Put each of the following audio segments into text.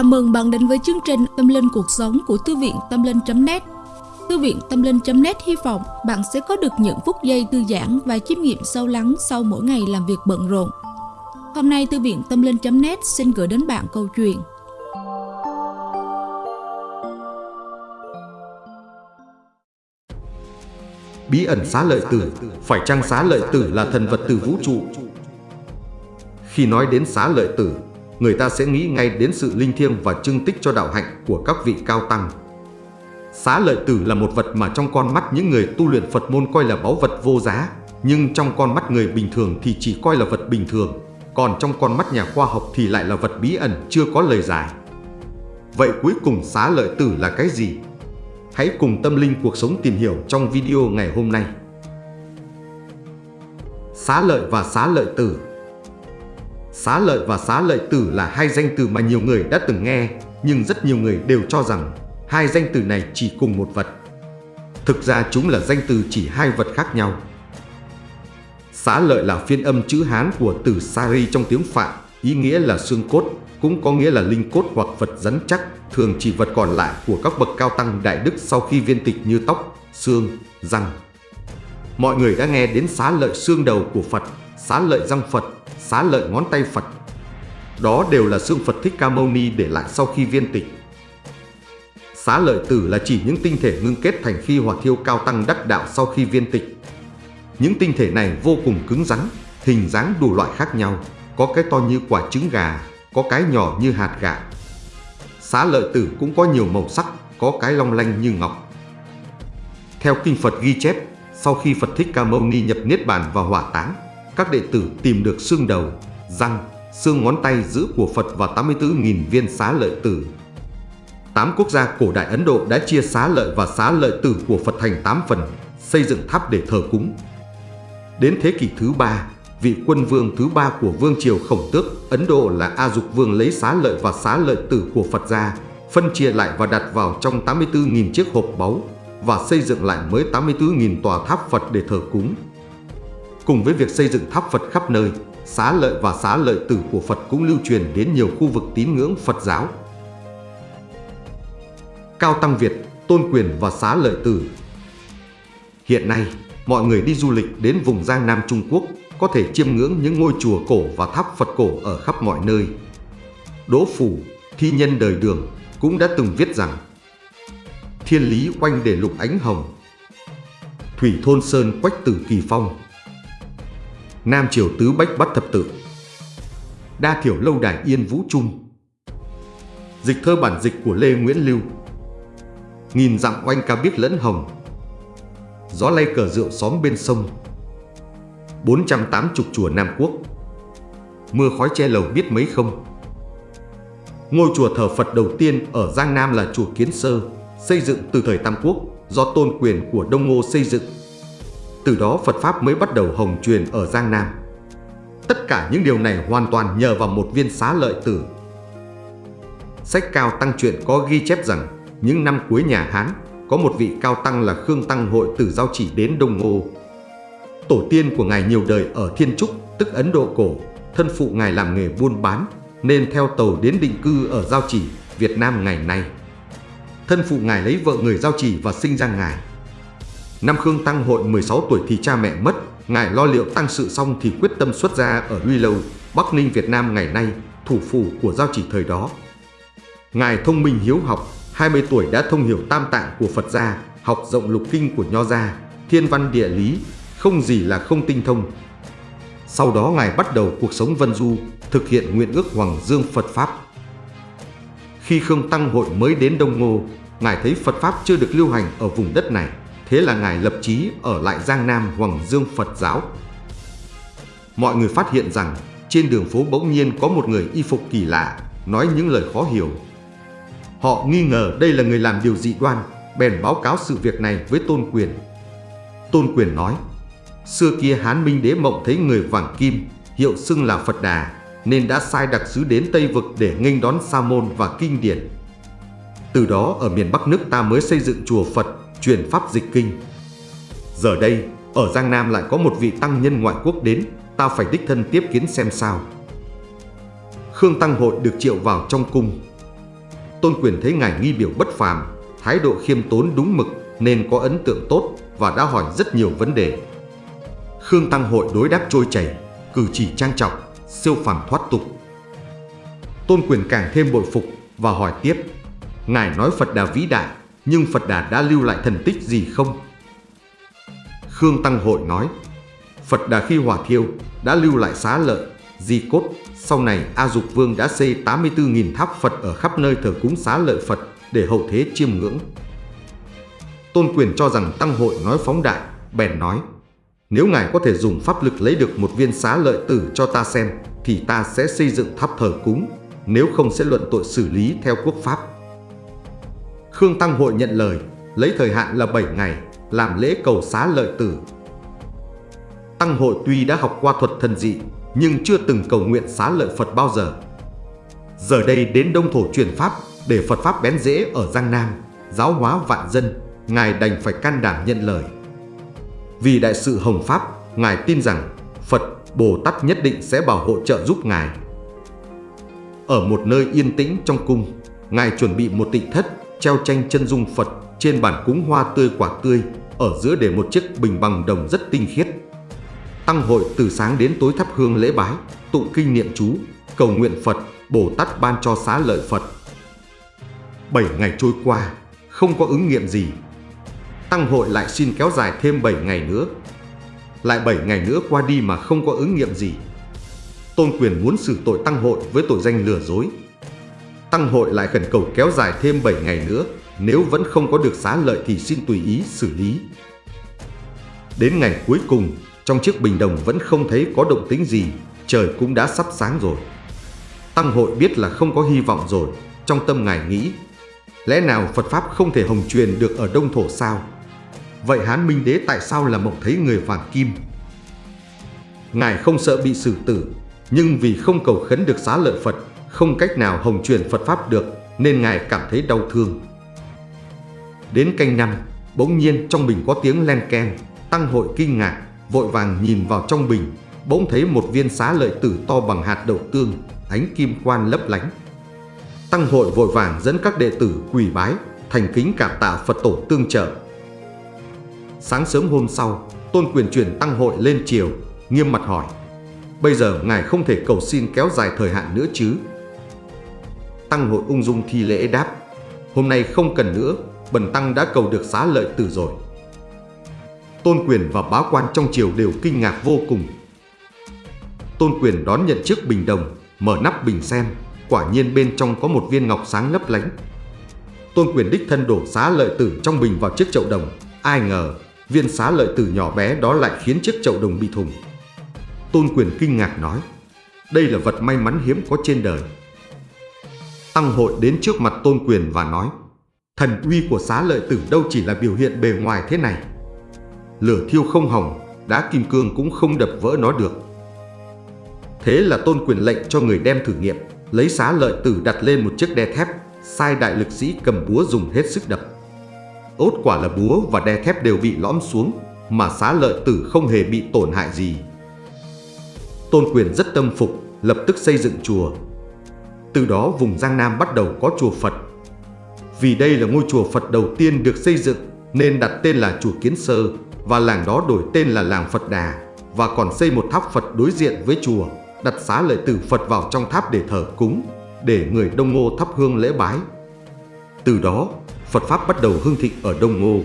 Chào mừng bạn đến với chương trình Tâm Linh Cuộc Sống của Thư viện Tâm Linh.net Thư viện Tâm Linh.net hy vọng bạn sẽ có được những phút giây thư giãn và chiêm nghiệm sâu lắng sau mỗi ngày làm việc bận rộn. Hôm nay Thư viện Tâm Linh.net xin gửi đến bạn câu chuyện Bí ẩn xá lợi tử, phải chăng xá lợi tử là thần vật từ vũ trụ? Khi nói đến xá lợi tử, người ta sẽ nghĩ ngay đến sự linh thiêng và trưng tích cho đạo hạnh của các vị cao tăng. Xá lợi tử là một vật mà trong con mắt những người tu luyện Phật môn coi là báu vật vô giá, nhưng trong con mắt người bình thường thì chỉ coi là vật bình thường, còn trong con mắt nhà khoa học thì lại là vật bí ẩn chưa có lời giải. Vậy cuối cùng xá lợi tử là cái gì? Hãy cùng tâm linh cuộc sống tìm hiểu trong video ngày hôm nay. Xá lợi và xá lợi tử Xá lợi và xá lợi tử là hai danh từ mà nhiều người đã từng nghe, nhưng rất nhiều người đều cho rằng hai danh từ này chỉ cùng một vật. Thực ra chúng là danh từ chỉ hai vật khác nhau. Xá lợi là phiên âm chữ Hán của từ Sari trong tiếng Phạn, ý nghĩa là xương cốt, cũng có nghĩa là linh cốt hoặc vật rắn chắc, thường chỉ vật còn lại của các bậc cao tăng đại đức sau khi viên tịch như tóc, xương, răng. Mọi người đã nghe đến xá lợi xương đầu của Phật, xá lợi răng Phật, xá lợi ngón tay Phật. Đó đều là xương Phật Thích Ca Mâu Ni để lại sau khi viên tịch. Xá lợi tử là chỉ những tinh thể ngưng kết thành phi hỏa thiêu cao tăng đắc đạo sau khi viên tịch. Những tinh thể này vô cùng cứng rắn, hình dáng đủ loại khác nhau, có cái to như quả trứng gà, có cái nhỏ như hạt gạo. Xá lợi tử cũng có nhiều màu sắc, có cái long lanh như ngọc. Theo kinh Phật ghi chép, sau khi Phật Thích Ca Mâu Ni nhập Niết Bàn và hỏa táng, các đệ tử tìm được xương đầu, răng, xương ngón tay giữ của Phật và 84.000 viên xá lợi tử. Tám quốc gia cổ đại Ấn Độ đã chia xá lợi và xá lợi tử của Phật thành 8 phần, xây dựng tháp để thờ cúng. Đến thế kỷ thứ ba, vị quân vương thứ ba của vương triều khổng tước Ấn Độ là A Dục Vương lấy xá lợi và xá lợi tử của Phật ra, phân chia lại và đặt vào trong 84.000 chiếc hộp báu và xây dựng lại mới 84.000 tòa tháp Phật để thờ cúng. Cùng với việc xây dựng tháp Phật khắp nơi, xá lợi và xá lợi tử của Phật cũng lưu truyền đến nhiều khu vực tín ngưỡng Phật giáo. Cao Tăng Việt, Tôn Quyền và xá lợi tử Hiện nay, mọi người đi du lịch đến vùng Giang Nam Trung Quốc có thể chiêm ngưỡng những ngôi chùa cổ và tháp Phật cổ ở khắp mọi nơi. Đỗ Phủ, thi nhân đời đường cũng đã từng viết rằng Thiên lý oanh để lục ánh hồng Thủy thôn sơn quách tử kỳ phong Nam Triều Tứ Bách Bắt Thập tử, Đa Thiểu Lâu Đài Yên Vũ Trung. Dịch thơ bản dịch của Lê Nguyễn Lưu. Nghìn dặm oanh ca biết lẫn hồng. Gió lay cờ rượu xóm bên sông. 480 chùa Nam Quốc. Mưa khói che lầu biết mấy không. Ngôi chùa thờ Phật đầu tiên ở Giang Nam là chùa Kiến Sơ Xây dựng từ thời Tam Quốc do tôn quyền của Đông Ngô xây dựng từ đó Phật Pháp mới bắt đầu hồng truyền ở Giang Nam. Tất cả những điều này hoàn toàn nhờ vào một viên xá lợi tử. Sách cao tăng truyện có ghi chép rằng những năm cuối nhà Hán có một vị cao tăng là Khương Tăng Hội tử giao chỉ đến Đông Ngô. Tổ tiên của ngài nhiều đời ở Thiên Trúc, tức Ấn Độ cổ, thân phụ ngài làm nghề buôn bán nên theo tàu đến định cư ở Giao Chỉ, Việt Nam ngày nay. Thân phụ ngài lấy vợ người Giao Chỉ và sinh ra ngài. Năm Khương Tăng hội 16 tuổi thì cha mẹ mất, ngài lo liệu tăng sự xong thì quyết tâm xuất gia ở Luy Lâu, Bắc Ninh Việt Nam ngày nay, thủ phủ của giao chỉ thời đó. Ngài thông minh hiếu học, 20 tuổi đã thông hiểu tam tạng của Phật gia, học rộng lục kinh của Nho gia, thiên văn địa lý, không gì là không tinh thông. Sau đó Ngài bắt đầu cuộc sống vân du, thực hiện nguyện ước Hoàng Dương Phật Pháp. Khi Khương Tăng hội mới đến Đông Ngô, Ngài thấy Phật Pháp chưa được lưu hành ở vùng đất này. Thế là Ngài lập chí ở lại Giang Nam Hoàng Dương Phật giáo. Mọi người phát hiện rằng trên đường phố bỗng nhiên có một người y phục kỳ lạ, nói những lời khó hiểu. Họ nghi ngờ đây là người làm điều dị đoan, bèn báo cáo sự việc này với Tôn Quyền. Tôn Quyền nói, xưa kia Hán Minh Đế mộng thấy người vàng kim, hiệu xưng là Phật Đà, nên đã sai đặc sứ đến Tây Vực để nghênh đón Sa môn và kinh điển. Từ đó ở miền Bắc nước ta mới xây dựng chùa Phật truyền pháp dịch kinh. Giờ đây, ở Giang Nam lại có một vị tăng nhân ngoại quốc đến, ta phải đích thân tiếp kiến xem sao. Khương Tăng Hội được triệu vào trong cung. Tôn Quyền thấy ngài nghi biểu bất phàm, thái độ khiêm tốn đúng mực nên có ấn tượng tốt và đã hỏi rất nhiều vấn đề. Khương Tăng Hội đối đáp trôi chảy, cử chỉ trang trọng, siêu phàm thoát tục. Tôn Quyền càng thêm bội phục và hỏi tiếp, Ngài nói Phật Đà vĩ đại, nhưng Phật Đà đã lưu lại thần tích gì không? Khương Tăng Hội nói, Phật Đà khi hỏa thiêu đã lưu lại xá lợi, di cốt. Sau này A Dục Vương đã xây 84.000 tháp Phật ở khắp nơi thờ cúng xá lợi Phật để hậu thế chiêm ngưỡng. Tôn Quyền cho rằng Tăng Hội nói phóng đại, bèn nói, nếu ngài có thể dùng pháp lực lấy được một viên xá lợi tử cho ta xem, thì ta sẽ xây dựng tháp thờ cúng, nếu không sẽ luận tội xử lý theo quốc pháp. Khương Tăng Hội nhận lời, lấy thời hạn là 7 ngày, làm lễ cầu xá lợi tử. Tăng Hội tuy đã học qua thuật thần dị, nhưng chưa từng cầu nguyện xá lợi Phật bao giờ. Giờ đây đến Đông Thổ truyền Pháp để Phật Pháp bén rễ ở Giang Nam, giáo hóa vạn dân, Ngài đành phải can đảm nhận lời. Vì đại sự Hồng Pháp, Ngài tin rằng Phật, Bồ Tát nhất định sẽ bảo hộ trợ giúp Ngài. Ở một nơi yên tĩnh trong cung, Ngài chuẩn bị một tịnh thất, treo tranh chân dung Phật trên bàn cúng hoa tươi quả tươi, ở giữa để một chiếc bình bằng đồng rất tinh khiết. Tăng hội từ sáng đến tối thắp hương lễ bái, tụng kinh niệm chú, cầu nguyện Phật, Bồ Tát ban cho xá lợi Phật. Bảy ngày trôi qua, không có ứng nghiệm gì. Tăng hội lại xin kéo dài thêm 7 ngày nữa. Lại 7 ngày nữa qua đi mà không có ứng nghiệm gì. Tôn quyền muốn xử tội Tăng hội với tội danh lừa dối. Tăng hội lại khẩn cầu kéo dài thêm 7 ngày nữa, nếu vẫn không có được xá lợi thì xin tùy ý xử lý. Đến ngày cuối cùng, trong chiếc bình đồng vẫn không thấy có động tính gì, trời cũng đã sắp sáng rồi. Tăng hội biết là không có hy vọng rồi, trong tâm ngài nghĩ, lẽ nào Phật Pháp không thể hồng truyền được ở Đông Thổ sao? Vậy Hán Minh Đế tại sao là mộng thấy người vàng kim? Ngài không sợ bị xử tử, nhưng vì không cầu khấn được xá lợi Phật, không cách nào hồng truyền Phật Pháp được, nên Ngài cảm thấy đau thương. Đến canh năm, bỗng nhiên trong bình có tiếng len ken, tăng hội kinh ngạc, vội vàng nhìn vào trong bình, bỗng thấy một viên xá lợi tử to bằng hạt đậu tương, ánh kim quan lấp lánh. Tăng hội vội vàng dẫn các đệ tử quỳ bái, thành kính cảm tạ Phật tổ tương trợ. Sáng sớm hôm sau, Tôn Quyền chuyển tăng hội lên triều, nghiêm mặt hỏi, bây giờ ngài không thể cầu xin kéo dài thời hạn nữa chứ? Tăng hội ung dung thi lễ đáp, hôm nay không cần nữa, bần tăng đã cầu được xá lợi tử rồi. Tôn Quyền và bá quan trong triều đều kinh ngạc vô cùng. Tôn Quyền đón nhận chiếc bình đồng, mở nắp bình xem, quả nhiên bên trong có một viên ngọc sáng lấp lánh. Tôn Quyền đích thân đổ xá lợi tử trong bình vào chiếc chậu đồng, ai ngờ viên xá lợi tử nhỏ bé đó lại khiến chiếc chậu đồng bị thùng. Tôn Quyền kinh ngạc nói, đây là vật may mắn hiếm có trên đời. Tăng hội đến trước mặt Tôn Quyền và nói, thần uy của xá lợi tử đâu chỉ là biểu hiện bề ngoài thế này lửa thiêu không hỏng, đá kim cương cũng không đập vỡ nó được. Thế là tôn quyền lệnh cho người đem thử nghiệm, lấy xá lợi tử đặt lên một chiếc đe thép, sai đại lực sĩ cầm búa dùng hết sức đập. Ốt quả là búa và đe thép đều bị lõm xuống, mà xá lợi tử không hề bị tổn hại gì. Tôn quyền rất tâm phục, lập tức xây dựng chùa. Từ đó vùng Giang Nam bắt đầu có chùa Phật. Vì đây là ngôi chùa Phật đầu tiên được xây dựng nên đặt tên là chùa Kiến Sơ và làng đó đổi tên là làng Phật Đà và còn xây một tháp Phật đối diện với chùa, đặt xá lợi tử Phật vào trong tháp để thờ cúng, để người Đông Ngô thắp hương lễ bái. Từ đó, Phật Pháp bắt đầu hưng thịnh ở Đông Ngô.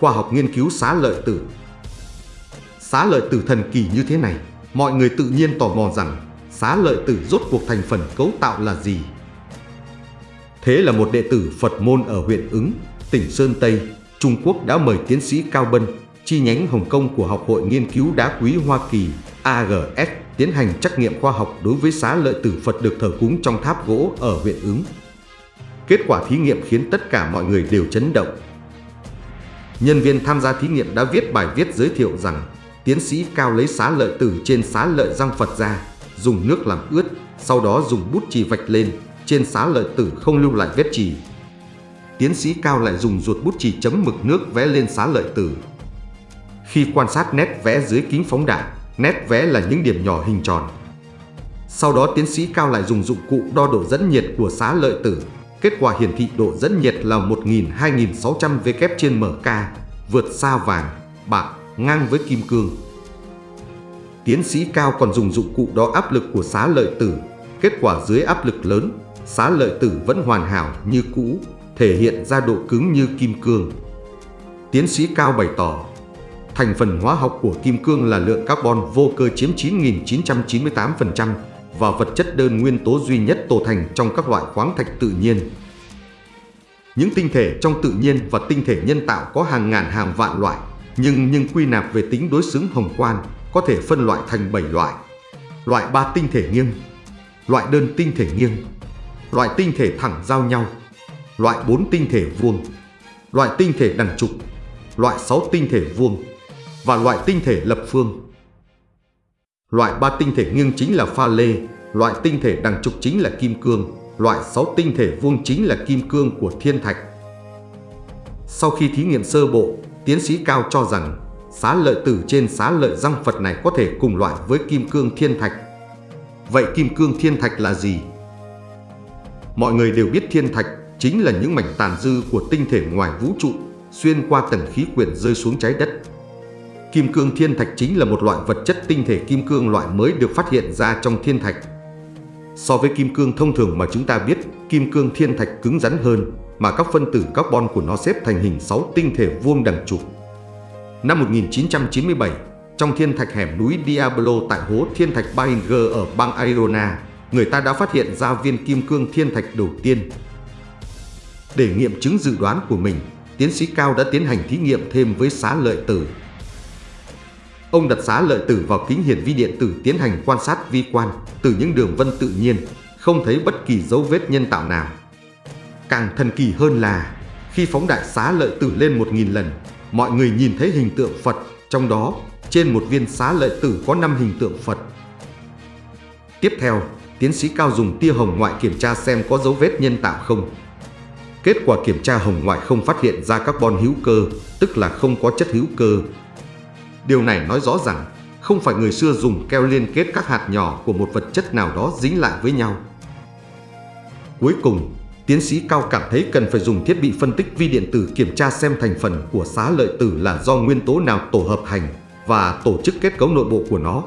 Khoa học nghiên cứu xá lợi tử Xá lợi tử thần kỳ như thế này, mọi người tự nhiên tò mò rằng xá lợi tử rốt cuộc thành phần cấu tạo là gì. Thế là một đệ tử Phật môn ở huyện ứng, tỉnh Sơn Tây, Trung Quốc đã mời tiến sĩ Cao Bân, chi nhánh Hồng Kông của Học hội Nghiên cứu Đá Quý Hoa Kỳ AGS tiến hành trắc nghiệm khoa học đối với xá lợi tử Phật được thờ cúng trong tháp gỗ ở huyện ứng. Kết quả thí nghiệm khiến tất cả mọi người đều chấn động. Nhân viên tham gia thí nghiệm đã viết bài viết giới thiệu rằng tiến sĩ Cao lấy xá lợi tử trên xá lợi răng Phật ra, dùng nước làm ướt, sau đó dùng bút chì vạch lên, trên xá lợi tử không lưu lại vết chì, tiến sĩ Cao lại dùng ruột bút chì chấm mực nước vẽ lên xá lợi tử. Khi quan sát nét vẽ dưới kính phóng đại, nét vẽ là những điểm nhỏ hình tròn. Sau đó tiến sĩ Cao lại dùng dụng cụ đo độ dẫn nhiệt của xá lợi tử. Kết quả hiển thị độ dẫn nhiệt là 1.000-2.600 W trên MK, vượt xa vàng, bạc, ngang với kim cương. Tiến sĩ Cao còn dùng dụng cụ đo áp lực của xá lợi tử. Kết quả dưới áp lực lớn, xá lợi tử vẫn hoàn hảo như cũ, thể hiện ra độ cứng như kim cương. Tiến sĩ Cao bày tỏ, thành phần hóa học của kim cương là lượng carbon vô cơ chiếm 9.998% và vật chất đơn nguyên tố duy nhất tổ thành trong các loại khoáng thạch tự nhiên. Những tinh thể trong tự nhiên và tinh thể nhân tạo có hàng ngàn hàng vạn loại, nhưng nhưng quy nạp về tính đối xứng hồng quan có thể phân loại thành 7 loại. Loại ba tinh thể nghiêng, loại đơn tinh thể nghiêng, loại tinh thể thẳng giao nhau, loại 4 tinh thể vuông, loại tinh thể đằng trục, loại 6 tinh thể vuông và loại tinh thể lập phương. Loại ba tinh thể nghiêng chính là pha lê, loại tinh thể đằng trục chính là kim cương, loại 6 tinh thể vuông chính là kim cương của thiên thạch. Sau khi thí nghiệm sơ bộ, tiến sĩ Cao cho rằng xá lợi tử trên xá lợi răng Phật này có thể cùng loại với kim cương thiên thạch. Vậy kim cương thiên thạch là gì? Mọi người đều biết thiên thạch chính là những mảnh tàn dư của tinh thể ngoài vũ trụ xuyên qua tầng khí quyển rơi xuống trái đất. Kim cương thiên thạch chính là một loại vật chất tinh thể kim cương loại mới được phát hiện ra trong thiên thạch. So với kim cương thông thường mà chúng ta biết, kim cương thiên thạch cứng rắn hơn mà các phân tử carbon của nó xếp thành hình 6 tinh thể vuông đằng trục. Năm 1997, trong thiên thạch hẻm núi Diablo tại hố thiên thạch Bainger ở bang Arizona, người ta đã phát hiện ra viên kim cương thiên thạch đầu tiên. Để nghiệm chứng dự đoán của mình, tiến sĩ Cao đã tiến hành thí nghiệm thêm với xá lợi tử. Ông đặt xá lợi tử vào kính hiển vi điện tử tiến hành quan sát vi quan từ những đường vân tự nhiên, không thấy bất kỳ dấu vết nhân tạo nào. Càng thần kỳ hơn là khi phóng đại xá lợi tử lên một nghìn lần, mọi người nhìn thấy hình tượng Phật, trong đó trên một viên xá lợi tử có 5 hình tượng Phật. Tiếp theo, tiến sĩ Cao dùng tia hồng ngoại kiểm tra xem có dấu vết nhân tạo không. Kết quả kiểm tra hồng ngoại không phát hiện ra carbon hữu cơ, tức là không có chất hữu cơ. Điều này nói rõ rằng không phải người xưa dùng keo liên kết các hạt nhỏ của một vật chất nào đó dính lại với nhau. Cuối cùng, tiến sĩ Cao cảm thấy cần phải dùng thiết bị phân tích vi điện tử kiểm tra xem thành phần của xá lợi tử là do nguyên tố nào tổ hợp thành và tổ chức kết cấu nội bộ của nó.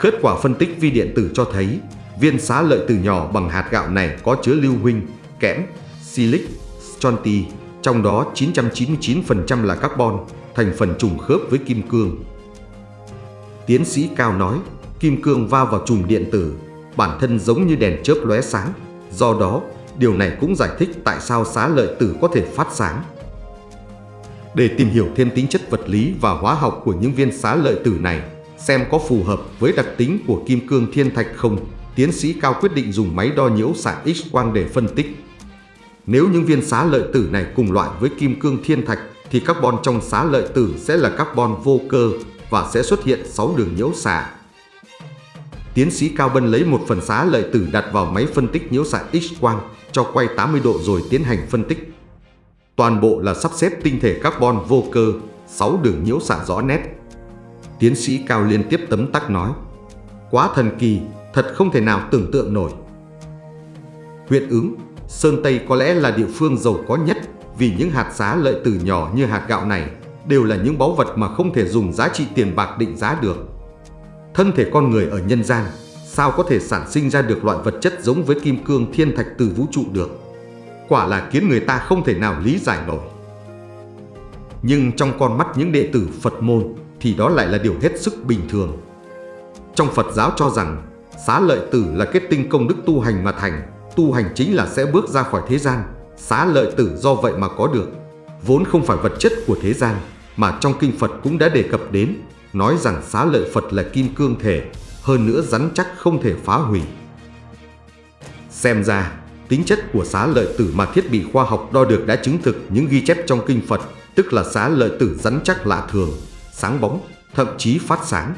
Kết quả phân tích vi điện tử cho thấy viên xá lợi tử nhỏ bằng hạt gạo này có chứa lưu huỳnh, kẽm, silic, stronti, trong đó 999% là carbon, thành phần trùng khớp với kim cương. Tiến sĩ Cao nói, kim cương va vào chùm điện tử, bản thân giống như đèn chớp lóe sáng, do đó điều này cũng giải thích tại sao xá lợi tử có thể phát sáng. Để tìm hiểu thêm tính chất vật lý và hóa học của những viên xá lợi tử này, xem có phù hợp với đặc tính của kim cương thiên thạch không, tiến sĩ Cao quyết định dùng máy đo nhiễu xạ X-quang để phân tích. Nếu những viên xá lợi tử này cùng loại với kim cương thiên thạch thì carbon trong xá lợi tử sẽ là carbon vô cơ và sẽ xuất hiện 6 đường nhiễu xạ. Tiến sĩ Cao Bân lấy một phần xá lợi tử đặt vào máy phân tích nhiễu xạ X-quang cho quay 80 độ rồi tiến hành phân tích. Toàn bộ là sắp xếp tinh thể carbon vô cơ, 6 đường nhiễu xạ rõ nét. Tiến sĩ Cao liên tiếp tấm tắc nói, quá thần kỳ, thật không thể nào tưởng tượng nổi. Huyện ứng, Sơn Tây có lẽ là địa phương giàu có nhất vì những hạt giá lợi từ nhỏ như hạt gạo này đều là những báu vật mà không thể dùng giá trị tiền bạc định giá được. Thân thể con người ở nhân gian sao có thể sản sinh ra được loại vật chất giống với kim cương thiên thạch từ vũ trụ được. Quả là khiến người ta không thể nào lý giải nổi. Nhưng trong con mắt những đệ tử Phật môn thì đó lại là điều hết sức bình thường. Trong Phật giáo cho rằng xá lợi tử là kết tinh công đức tu hành mà thành, tu hành chính là sẽ bước ra khỏi thế gian, xá lợi tử do vậy mà có được. Vốn không phải vật chất của thế gian, mà trong kinh Phật cũng đã đề cập đến, nói rằng xá lợi Phật là kim cương thể, hơn nữa rắn chắc không thể phá hủy. Xem ra, tính chất của xá lợi tử mà thiết bị khoa học đo được đã chứng thực những ghi chép trong kinh Phật, tức là xá lợi tử rắn chắc lạ thường, sáng bóng, thậm chí phát sáng.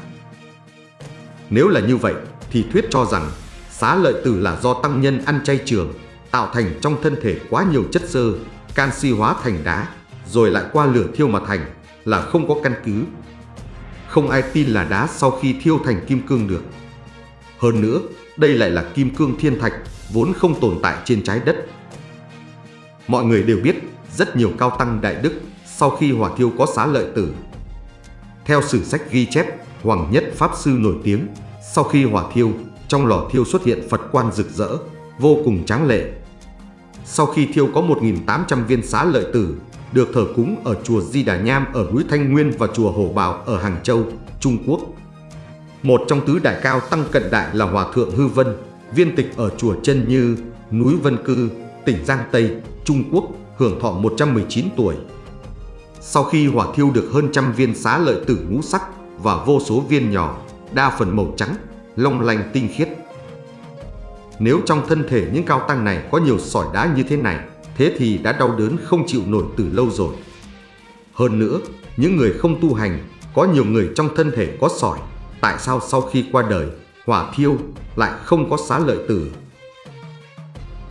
Nếu là như vậy, thì thuyết cho rằng xá lợi tử là do tăng nhân ăn chay trường, tạo thành trong thân thể quá nhiều chất xơ, canxi hóa thành đá, rồi lại qua lửa thiêu mà thành, là không có căn cứ. Không ai tin là đá sau khi thiêu thành kim cương được. Hơn nữa, đây lại là kim cương thiên thạch vốn không tồn tại trên trái đất. Mọi người đều biết, rất nhiều cao tăng đại đức sau khi hỏa thiêu có xá lợi tử. Theo sử sách ghi chép, Hoàng Nhất Pháp Sư nổi tiếng, sau khi hỏa thiêu, trong lò thiêu xuất hiện Phật quan rực rỡ, vô cùng tráng lệ. Sau khi thiêu có 1.800 viên xá lợi tử, được thờ cúng ở chùa Di Đà Nham ở núi Thanh Nguyên và chùa Hồ Bảo ở Hàng Châu, Trung Quốc. Một trong tứ đại cao tăng cận đại là Hòa Thượng Hư Vân, viên tịch ở chùa Chân Như, núi Vân Cư, tỉnh Giang Tây, Trung Quốc, hưởng thọ 119 tuổi. Sau khi hỏa thiêu được hơn trăm viên xá lợi tử ngũ sắc và vô số viên nhỏ, đa phần màu trắng, long lanh tinh khiết. Nếu trong thân thể những cao tăng này có nhiều sỏi đá như thế này, thế thì đã đau đớn không chịu nổi từ lâu rồi. Hơn nữa, những người không tu hành, có nhiều người trong thân thể có sỏi, tại sao sau khi qua đời, hỏa thiêu lại không có xá lợi tử?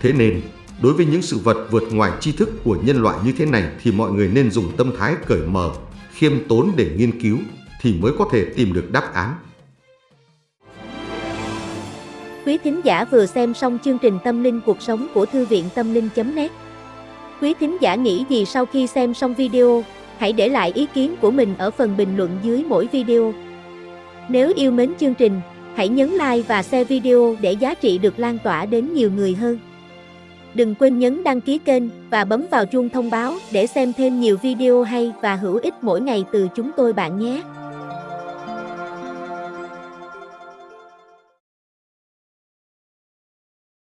Thế nên, đối với những sự vật vượt ngoài tri thức của nhân loại như thế này thì mọi người nên dùng tâm thái cởi mở, khiêm tốn để nghiên cứu thì mới có thể tìm được đáp án. Quý thính giả vừa xem xong chương trình Tâm linh cuộc sống của Thư viện Tâm linh.net Quý thính giả nghĩ gì sau khi xem xong video, hãy để lại ý kiến của mình ở phần bình luận dưới mỗi video. Nếu yêu mến chương trình, hãy nhấn like và share video để giá trị được lan tỏa đến nhiều người hơn. Đừng quên nhấn đăng ký kênh và bấm vào chuông thông báo để xem thêm nhiều video hay và hữu ích mỗi ngày từ chúng tôi bạn nhé.